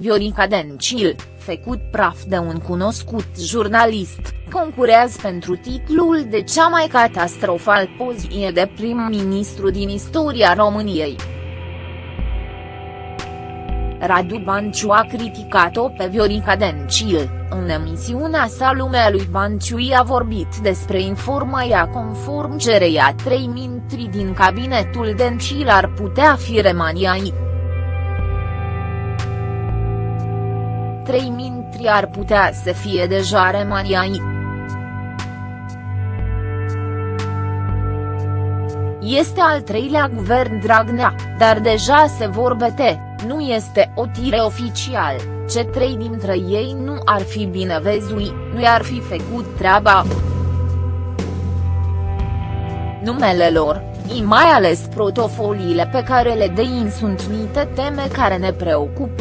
Viorica Dencil, făcut praf de un cunoscut jurnalist, concurează pentru titlul de cea mai catastrofal poziție de prim-ministru din istoria României. Radu Banciu a criticat-o pe Viorica Dencil, în emisiunea sa Lumea lui Banciu a vorbit despre informația conform cereia trei mintri din cabinetul Dencil ar putea fi remaniai. Trei mintri ar putea să fie deja remaniai. Este al treilea guvern Dragnea, dar deja se vorbete nu este o tire oficial, ce trei dintre ei nu ar fi bine vezui, nu i-ar fi făcut treaba. Numele lor, și mai ales protofoliile pe care le dein sunt niște teme care ne preocupă.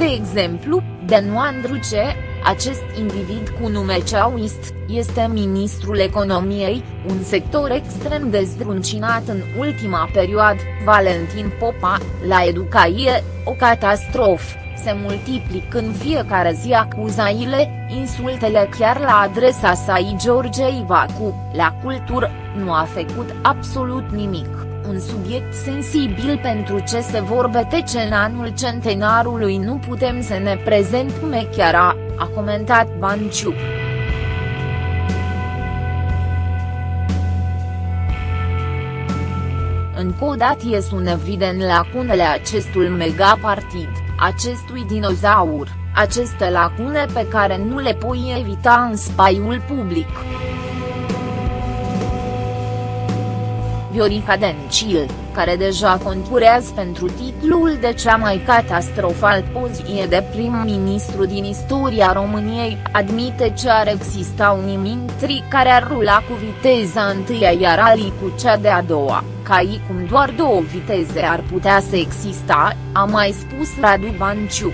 De exemplu, Benoît Druce, acest individ cu nume ceauist, este ministrul economiei, un sector extrem de zdruncinat în ultima perioadă, Valentin Popa, la educație, o catastrofă, se multiplică în fiecare zi acuzaile, insultele chiar la adresa sa George Ivacu, la cultură, nu a făcut absolut nimic un subiect sensibil pentru ce se vorbete în anul centenarului nu putem să ne prezentăm chiar a, a comentat Banciu. Încă o dată sunt evident lacunele acestul megapartid, acestui dinozaur, aceste lacune pe care nu le poi evita în spaiul public. Viorica Dencil, care deja concurează pentru titlul de cea mai catastrofal poziție de prim-ministru din istoria României, admite ce ar exista un imintri care ar rula cu viteza întâia iar alii cu cea de-a doua, ca cum doar două viteze ar putea să exista, a mai spus Radu Banciu.